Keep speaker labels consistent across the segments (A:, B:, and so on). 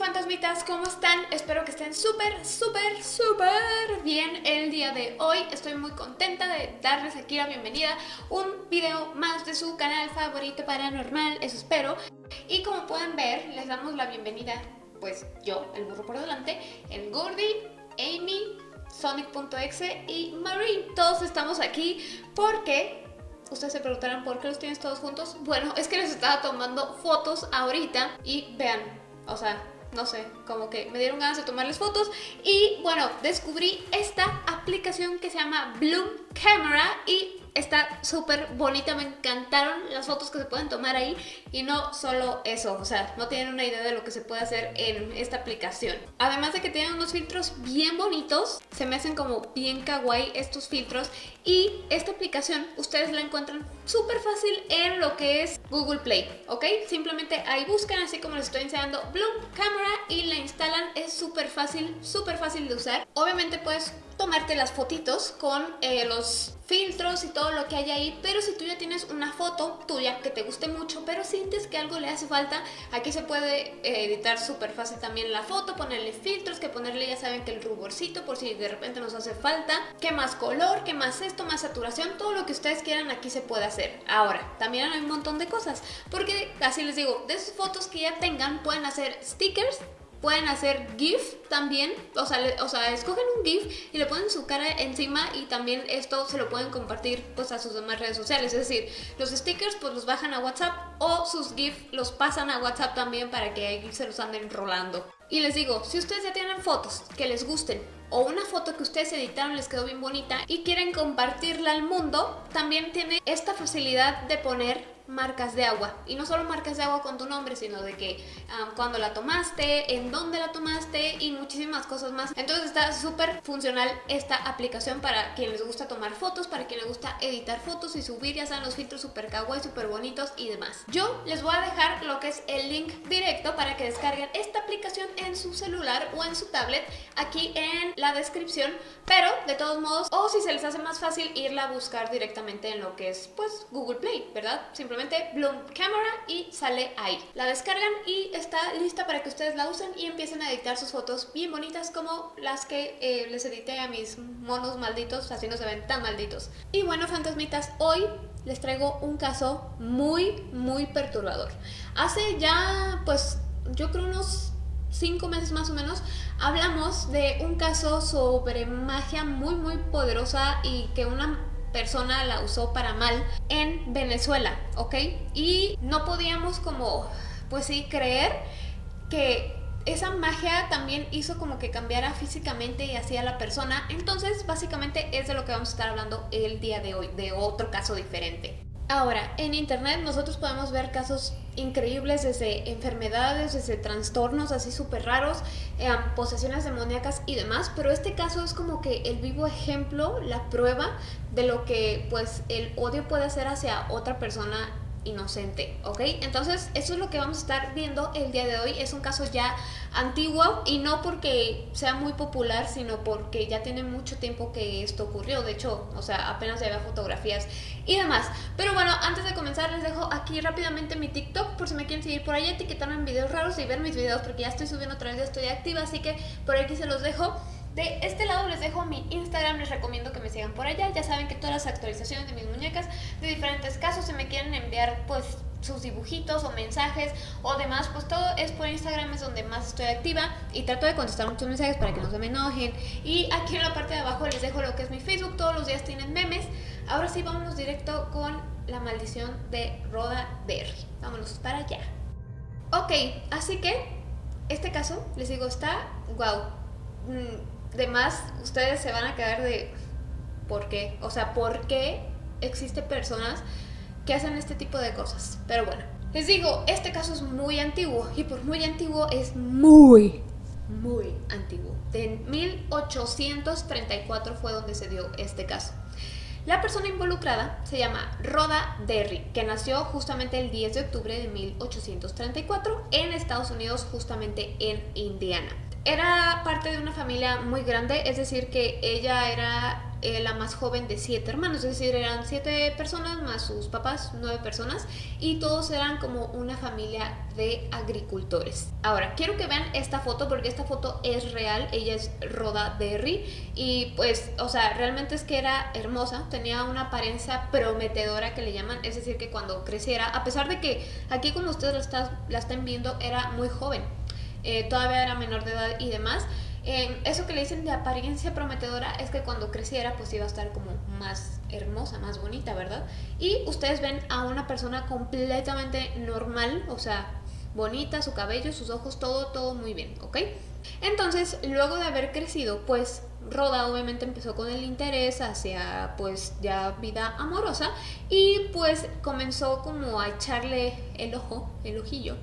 A: Fantasmitas, ¿cómo están? Espero que estén súper, súper, súper bien el día de hoy. Estoy muy contenta de darles aquí la bienvenida un video más de su canal favorito paranormal, eso espero. Y como pueden ver, les damos la bienvenida, pues yo, el burro por delante, el Gordy, Amy, Sonic.exe y Marine. Todos estamos aquí porque Ustedes se preguntarán por qué los tienes todos juntos. Bueno, es que les estaba tomando fotos ahorita y vean, o sea, no sé, como que me dieron ganas de tomarles fotos. Y bueno, descubrí esta aplicación que se llama Bloom Camera y está súper bonita, me encantaron las fotos que se pueden tomar ahí. Y no solo eso, o sea, no tienen una idea de lo que se puede hacer en esta aplicación. Además de que tienen unos filtros bien bonitos, se me hacen como bien kawaii estos filtros. Y esta aplicación ustedes la encuentran súper fácil en lo que es Google Play, ¿ok? Simplemente ahí buscan, así como les estoy enseñando, Bloom Camera y la instalan, es súper fácil, súper fácil de usar. Obviamente puedes tomarte las fotitos con eh, los filtros y todo lo que hay ahí, pero si tú ya tienes una foto tuya que te guste mucho, pero sientes que algo le hace falta, aquí se puede eh, editar súper fácil también la foto, ponerle filtros, que ponerle ya saben que el ruborcito por si de repente nos hace falta, que más color, que más esto, más saturación, todo lo que ustedes quieran aquí se puede hacer. Ahora, también hay un montón de cosas, porque así les digo, de sus fotos que ya tengan pueden hacer stickers, Pueden hacer GIF también, o sea, o sea, escogen un GIF y le ponen su cara encima y también esto se lo pueden compartir pues a sus demás redes sociales. Es decir, los stickers pues los bajan a WhatsApp o sus GIF los pasan a WhatsApp también para que se los anden rolando. Y les digo, si ustedes ya tienen fotos que les gusten o una foto que ustedes editaron les quedó bien bonita y quieren compartirla al mundo, también tiene esta facilidad de poner marcas de agua. Y no solo marcas de agua con tu nombre, sino de que cuando la tomaste, en dónde la tomaste y muchísimas cosas más. Entonces está súper funcional esta aplicación para quien les gusta tomar fotos, para quien les gusta editar fotos y subir, ya sean los filtros super kawaii, súper bonitos y demás. Yo les voy a dejar lo que es el link directo para que descarguen esta aplicación en su celular o en su tablet aquí en la descripción, pero de todos modos, o si se les hace más fácil irla a buscar directamente en lo que es pues Google Play, ¿verdad? Simplemente Bloom Camera y sale ahí. La descargan y está lista para que ustedes la usen y empiecen a editar sus fotos bien bonitas como las que eh, les edité a mis monos malditos, así no se ven tan malditos. Y bueno, fantasmitas, hoy les traigo un caso muy, muy perturbador. Hace ya, pues, yo creo unos cinco meses más o menos, hablamos de un caso sobre magia muy, muy poderosa y que una persona la usó para mal en Venezuela, ¿ok? Y no podíamos como, pues sí, creer que esa magia también hizo como que cambiara físicamente y hacía la persona. Entonces, básicamente es de lo que vamos a estar hablando el día de hoy, de otro caso diferente. Ahora, en internet nosotros podemos ver casos increíbles desde enfermedades, desde trastornos así súper raros, eh, posesiones demoníacas y demás, pero este caso es como que el vivo ejemplo, la prueba de lo que pues el odio puede hacer hacia otra persona inocente, ¿ok? Entonces eso es lo que vamos a estar viendo el día de hoy, es un caso ya antiguo y no porque sea muy popular, sino porque ya tiene mucho tiempo que esto ocurrió, de hecho, o sea, apenas ya había fotografías y demás. Pero bueno, antes de comenzar les dejo aquí rápidamente mi TikTok por si me quieren seguir por ahí, etiquetarme en videos raros y ver mis videos porque ya estoy subiendo otra vez, ya estoy activa, así que por aquí se los dejo. De este lado les dejo mi Instagram, les recomiendo que me sigan por allá. Ya saben que todas las actualizaciones de mis muñecas de diferentes casos, se me quieren enviar pues sus dibujitos o mensajes o demás, pues todo es por Instagram, es donde más estoy activa y trato de contestar muchos mensajes para que no se me enojen. Y aquí en la parte de abajo les dejo lo que es mi Facebook, todos los días tienen memes. Ahora sí, vámonos directo con la maldición de Roda Berry. Vámonos para allá. Ok, así que este caso, les digo, está wow. De más ustedes se van a quedar de ¿por qué? O sea, ¿por qué existen personas que hacen este tipo de cosas? Pero bueno, les digo, este caso es muy antiguo y por muy antiguo es muy, muy antiguo. En 1834 fue donde se dio este caso. La persona involucrada se llama Rhoda Derry, que nació justamente el 10 de octubre de 1834 en Estados Unidos, justamente en Indiana. Era parte de una familia muy grande, es decir, que ella era eh, la más joven de siete hermanos, es decir, eran siete personas más sus papás, nueve personas, y todos eran como una familia de agricultores. Ahora, quiero que vean esta foto porque esta foto es real, ella es Roda Derry, y pues, o sea, realmente es que era hermosa, tenía una apariencia prometedora que le llaman, es decir, que cuando creciera, a pesar de que aquí como ustedes la, la están viendo, era muy joven, eh, todavía era menor de edad y demás, eso que le dicen de apariencia prometedora es que cuando creciera pues iba a estar como más hermosa, más bonita, ¿verdad? Y ustedes ven a una persona completamente normal, o sea, bonita, su cabello, sus ojos, todo, todo muy bien, ¿ok? Entonces, luego de haber crecido, pues Roda obviamente empezó con el interés hacia pues ya vida amorosa y pues comenzó como a echarle el ojo, el ojillo,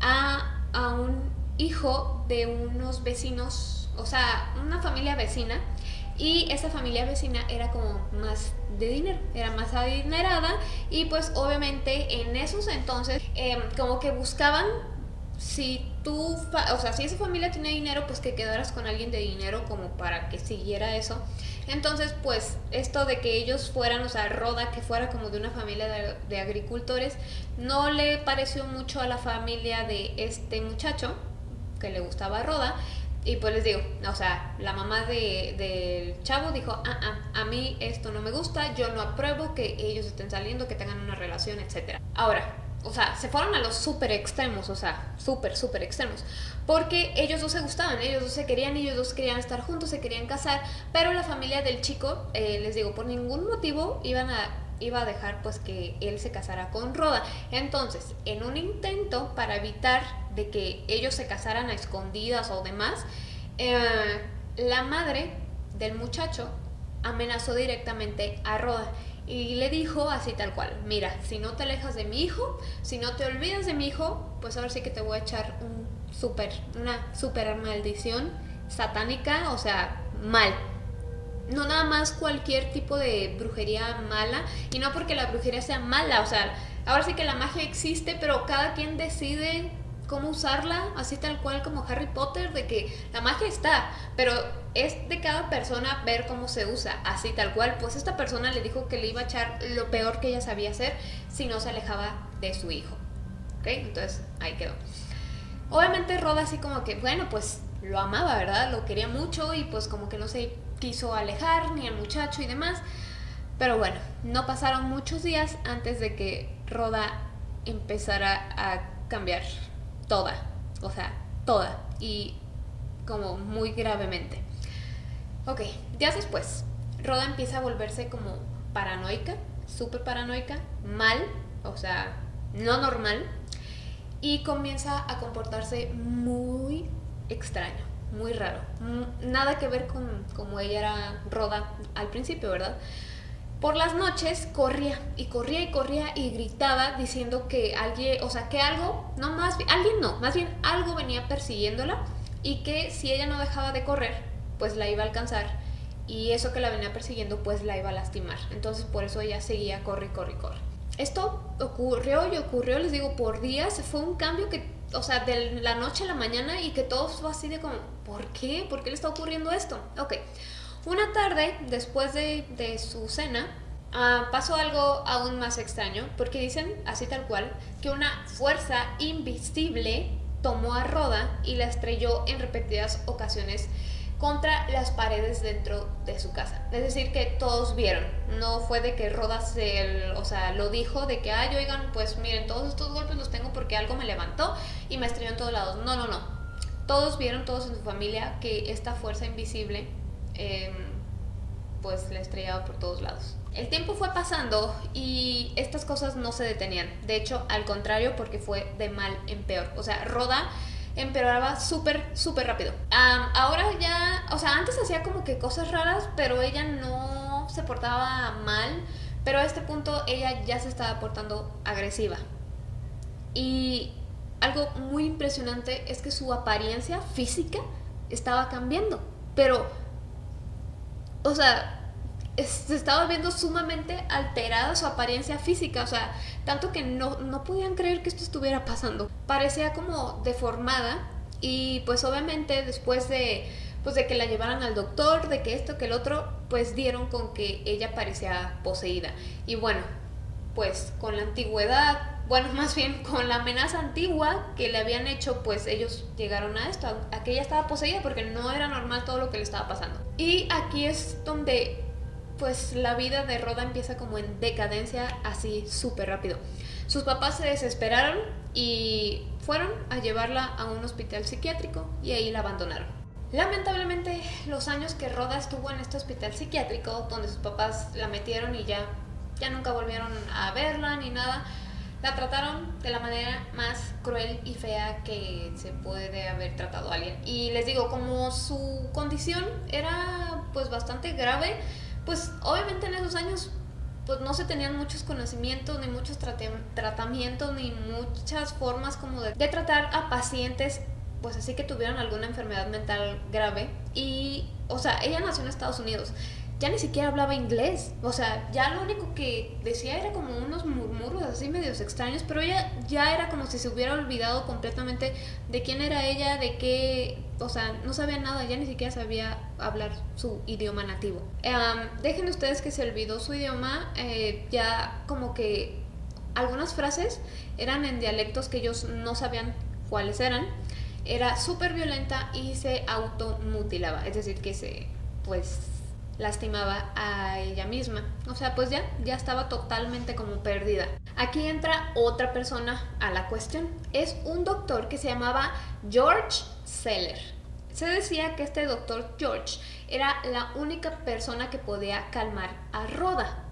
A: a, a un hijo de unos vecinos, o sea, una familia vecina, y esa familia vecina era como más de dinero, era más adinerada y pues obviamente en esos entonces em, como que buscaban si tú, o sea, si esa familia tiene dinero, pues que quedaras con alguien de dinero como para que siguiera eso. Entonces, pues esto de que ellos fueran, o sea, Roda, que fuera como de una familia de agricultores, no le pareció mucho a la familia de este muchacho, que le gustaba Roda. Y pues les digo, o sea, la mamá del de, chavo dijo, ah, ah, a mí esto no me gusta, yo no apruebo que ellos estén saliendo, que tengan una relación, etc. Ahora, o sea, se fueron a los súper extremos, o sea, súper, súper extremos. Porque ellos dos se gustaban, ellos dos se querían, ellos dos querían estar juntos, se querían casar, pero la familia del chico, eh, les digo, por ningún motivo iban a iba a dejar pues que él se casara con Roda. Entonces, en un intento para evitar de que ellos se casaran a escondidas o demás, eh, la madre del muchacho amenazó directamente a Roda y le dijo así tal cual, mira, si no te alejas de mi hijo, si no te olvidas de mi hijo, pues ahora sí que te voy a echar un super, una super maldición satánica, o sea, mal, no nada más cualquier tipo de brujería mala y no porque la brujería sea mala, o sea, ahora sí que la magia existe, pero cada quien decide cómo usarla, así tal cual como Harry Potter, de que la magia está, pero es de cada persona ver cómo se usa, así tal cual. Pues esta persona le dijo que le iba a echar lo peor que ella sabía hacer si no se alejaba de su hijo. ¿Ok? Entonces ahí quedó. Obviamente Roda así como que, bueno, pues lo amaba, ¿verdad? Lo quería mucho y pues como que no se quiso alejar, ni el muchacho y demás. Pero bueno, no pasaron muchos días antes de que Roda empezara a cambiar toda, o sea, toda, y como muy gravemente. Ok, días después, Roda empieza a volverse como paranoica, súper paranoica, mal, o sea, no normal, y comienza a comportarse muy extraño muy raro. Nada que ver con como ella era Roda al principio, ¿verdad? Por las noches corría y corría y corría y gritaba diciendo que alguien, o sea, que algo, no más alguien no, más bien algo venía persiguiéndola y que si ella no dejaba de correr, pues la iba a alcanzar y eso que la venía persiguiendo pues la iba a lastimar. Entonces por eso ella seguía corre, corre, corre. Esto ocurrió y ocurrió, les digo, por días. Fue un cambio que o sea, de la noche a la mañana y que todo fue así de como, ¿por qué? ¿Por qué le está ocurriendo esto? Ok, una tarde después de, su cena, ah, pasó algo aún más extraño, porque dicen, así tal cual, que una fuerza invisible tomó a Roda y la estrelló en repetidas ocasiones contra las paredes dentro de su casa. Es decir, que todos vieron. No fue de que Rodas o sea, lo dijo de que, ay, oigan, pues miren, todos estos golpes los tengo porque algo me levantó y me estrelló en todos lados. No, no, no. Todos vieron, todos en su familia, que esta fuerza invisible, em, pues la estrellaba por todos lados. El tiempo fue pasando y estas cosas no se detenían. De hecho, al contrario, porque fue de mal en peor. O sea, Roda empeoraba súper, súper rápido. ahora ya, o sea, antes hacía como que cosas raras, pero ella no se portaba mal, pero a este punto ella ya se estaba portando agresiva. Y algo muy impresionante es que su apariencia física estaba cambiando, pero, o sea, se estaba viendo sumamente alterada su apariencia física, o sea, tanto que no, no podían creer que esto estuviera pasando. Parecía como deformada Y pues obviamente después de pues de que la llevaran al doctor, de que esto, que el otro, pues dieron con que ella parecía poseída. Y bueno, pues con la antigüedad, bueno, más bien con la amenaza antigua que le habían hecho, pues ellos llegaron a esto, a que ella estaba poseída porque no era normal todo lo que le estaba pasando. Y aquí es donde pues la vida de Roda empieza como en decadencia así súper rápido. Sus papás se desesperaron y fueron a llevarla a un hospital psiquiátrico y ahí la abandonaron. Lamentablemente los años que Roda estuvo en este hospital psiquiátrico, donde sus papás la metieron y ya, ya nunca volvieron a verla ni nada, la trataron de la manera más cruel y fea que se puede haber tratado a alguien. Y les digo, como su condición era pues bastante grave, pues obviamente en esos años pues no se tenían muchos conocimientos, ni muchos tratamientos, ni muchas formas como de, tratar a pacientes pues así que tuvieron alguna enfermedad mental grave y, o sea, ella nació en Estados Unidos ya ni siquiera hablaba inglés. O sea, ya lo único que decía era como unos murmuros así medios extraños, pero ella ya era como si se hubiera olvidado completamente de quién era ella, de qué, o sea, no sabía nada, ya ni siquiera sabía hablar su idioma nativo. dejen ustedes que se olvidó su idioma, eh, ya como que algunas frases eran en dialectos que ellos no sabían cuáles eran. Era súper violenta y se automutilaba, es decir, que se, pues, lastimaba a ella misma. O sea, pues ya, ya estaba totalmente como perdida. Aquí entra otra persona a la cuestión. Es un doctor que se llamaba George Seller. Se decía que este doctor George era la única persona que podía calmar a Roda.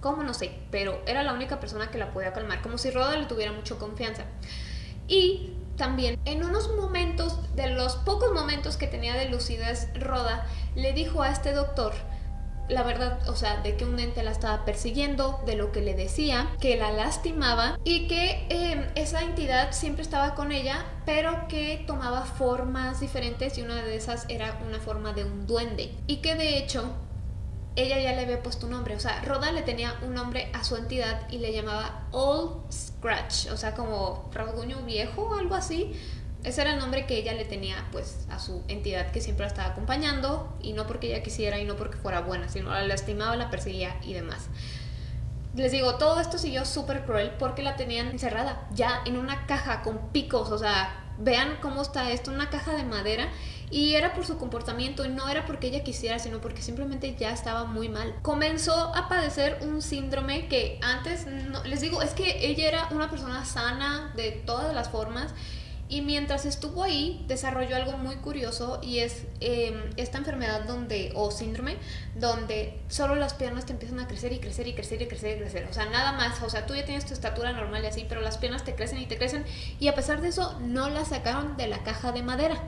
A: ¿Cómo? No sé, pero era la única persona que la podía calmar, como si Roda le tuviera mucha confianza. Y también en unos momentos, de los pocos momentos que tenía de lucidez Roda, le dijo a este doctor la verdad, o sea, de que un ente la estaba persiguiendo, de lo que le decía, que la lastimaba y que em, esa entidad siempre estaba con ella, pero que tomaba formas diferentes y una de esas era una forma de un duende. Y que de hecho ella ya le había puesto un nombre, o sea, Roda le tenía un nombre a su entidad y le llamaba Old Scratch, o sea, como rasguño viejo o algo así. Ese era el nombre que ella le tenía pues a su entidad que siempre la estaba acompañando y no porque ella quisiera y no porque fuera buena, sino la lastimaba, la perseguía y demás. Les digo, todo esto siguió súper cruel porque la tenían encerrada ya en una caja con picos, o sea, vean cómo está esto, una caja de madera y era por su comportamiento y no era porque ella quisiera, sino porque simplemente ya estaba muy mal. Comenzó a padecer un síndrome que antes, no, les digo, es que ella era una persona sana de todas las formas y mientras estuvo ahí, desarrolló algo muy curioso y es em, esta enfermedad donde, o síndrome, donde solo las piernas te empiezan a crecer y crecer y crecer y crecer y crecer. O sea, nada más. O sea, tú ya tienes tu estatura normal y así, pero las piernas te crecen y te crecen. Y a pesar de eso, no las sacaron de la caja de madera.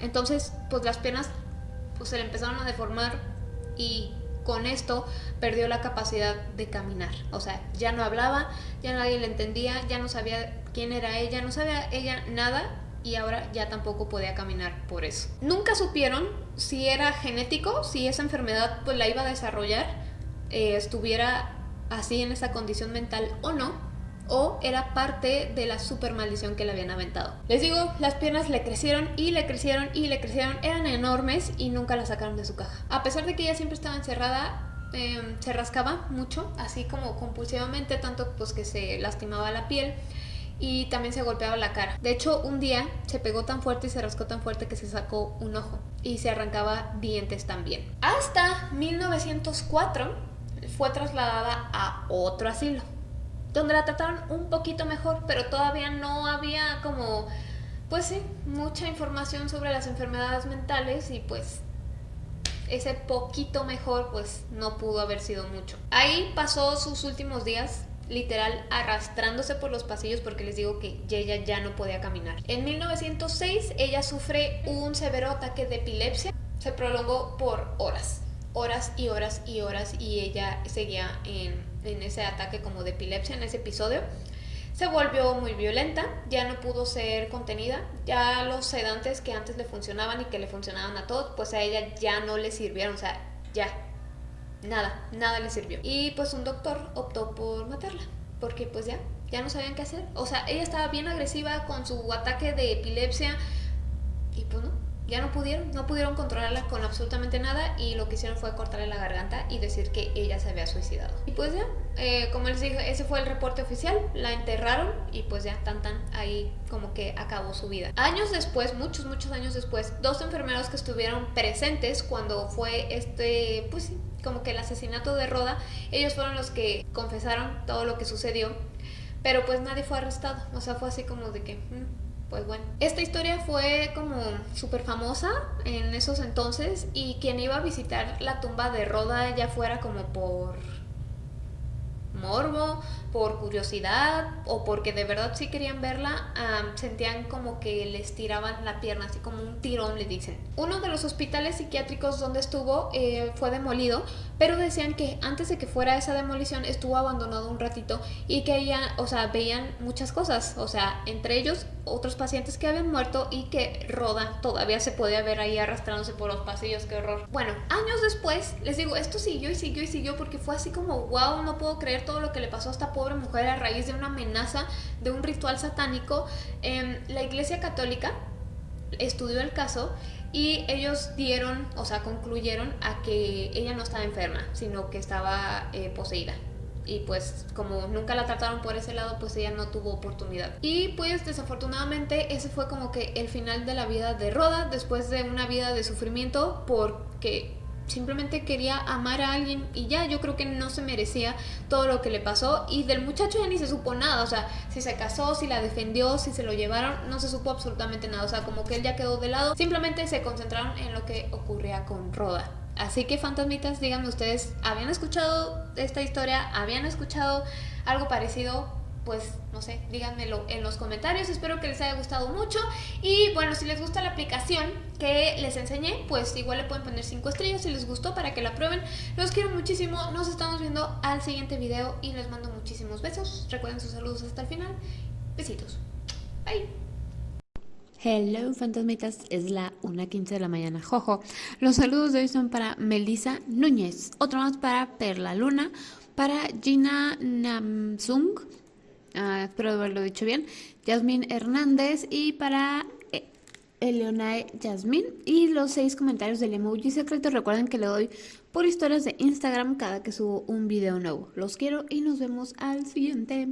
A: Entonces, pues las piernas pues, se le empezaron a deformar y con esto perdió la capacidad de caminar. O sea, ya no hablaba, ya nadie le entendía, ya no sabía quién era ella, no sabía ella nada y ahora ya tampoco podía caminar por eso. Nunca supieron si era genético, si esa enfermedad pues la iba a desarrollar, eh, estuviera así en esa condición mental o no, o era parte de la super maldición que le habían aventado. Les digo, las piernas le crecieron y le crecieron y le crecieron, eran enormes y nunca la sacaron de su caja. A pesar de que ella siempre estaba encerrada, em, se rascaba mucho, así como compulsivamente, tanto pues que se lastimaba la piel y también se golpeaba la cara. De hecho, un día se pegó tan fuerte y se rascó tan fuerte que se sacó un ojo y se arrancaba dientes también. Hasta 1904 fue trasladada a otro asilo, donde la trataron un poquito mejor, pero todavía no había como, pues sí, mucha información sobre las enfermedades mentales y pues ese poquito mejor pues no pudo haber sido mucho. Ahí pasó sus últimos días literal arrastrándose por los pasillos porque les digo que ella ya no podía caminar. En 1906 ella sufre un severo ataque de epilepsia, se prolongó por horas, horas y horas y horas y ella seguía en, en ese ataque como de epilepsia, en ese episodio. Se volvió muy violenta, ya no pudo ser contenida, ya los sedantes que antes le funcionaban y que le funcionaban a todos, pues a ella ya no le sirvieron, o sea, ya, nada, nada le sirvió. Y pues un doctor optó por matarla, porque pues ya, ya no sabían qué hacer. O sea, ella estaba bien agresiva con su ataque de epilepsia, y pues no ya no pudieron, no pudieron controlarla con absolutamente nada y lo que hicieron fue cortarle la garganta y decir que ella se había suicidado. Y pues ya, eh, como les dije, ese fue el reporte oficial, la enterraron y pues ya tan tan ahí como que acabó su vida. Años después, muchos, muchos años después, dos enfermeros que estuvieron presentes cuando fue este, pues sí, como que el asesinato de Roda, ellos fueron los que confesaron todo lo que sucedió, pero pues nadie fue arrestado, o sea, fue así como de que... Mm, pues bueno. Esta historia fue como súper famosa en esos entonces y quien iba a visitar la tumba de Roda ya fuera como por morbo, por curiosidad o porque de verdad sí querían verla, sentían como que les tiraban la pierna, así como un tirón le dicen. Uno de los hospitales psiquiátricos donde estuvo eh, fue demolido, pero decían que antes de que fuera esa demolición estuvo abandonado un ratito y que ella, o sea, veían muchas cosas, o sea, entre ellos otros pacientes que habían muerto y que Roda todavía se podía ver ahí arrastrándose por los pasillos, qué horror. Bueno, años después, les digo, esto siguió y siguió y siguió porque fue así como, wow, no puedo creer todo lo que le pasó a esta pobre mujer a raíz de una amenaza de un ritual satánico. en la Iglesia Católica estudió el caso y ellos dieron, o sea, concluyeron a que ella no estaba enferma, sino que estaba eh, poseída y pues como nunca la trataron por ese lado pues ella no tuvo oportunidad y pues desafortunadamente ese fue como que el final de la vida de Roda después de una vida de sufrimiento porque simplemente quería amar a alguien y ya yo creo que no se merecía todo lo que le pasó y del muchacho ya ni se supo nada, o sea, si se casó, si la defendió, si se lo llevaron, no se supo absolutamente nada, o sea, como que él ya quedó de lado, simplemente se concentraron en lo que ocurría con Roda. Así que fantasmitas, díganme ustedes, ¿habían escuchado esta historia? ¿Habían escuchado algo parecido? Pues no sé, díganmelo en los comentarios, espero que les haya gustado mucho y bueno, si les gusta la aplicación que les enseñé, pues igual le pueden poner 5 estrellas si les gustó para que la prueben. Los quiero muchísimo, nos estamos viendo al siguiente video y les mando muchísimos besos. Recuerden sus saludos hasta el final. Besitos. Bye.
B: Hello fantasmitas, es la 1.15 de la mañana, jojo. Los saludos de hoy son para Melissa Núñez, otro más para Perla Luna, para Gina Namsung, ah, espero haberlo dicho bien, Yasmín Hernández y para eh, Eleonae Yasmín. Y los seis comentarios del emoji secreto, recuerden que le doy por historias de Instagram cada que subo un video nuevo. Los quiero y nos vemos al siguiente.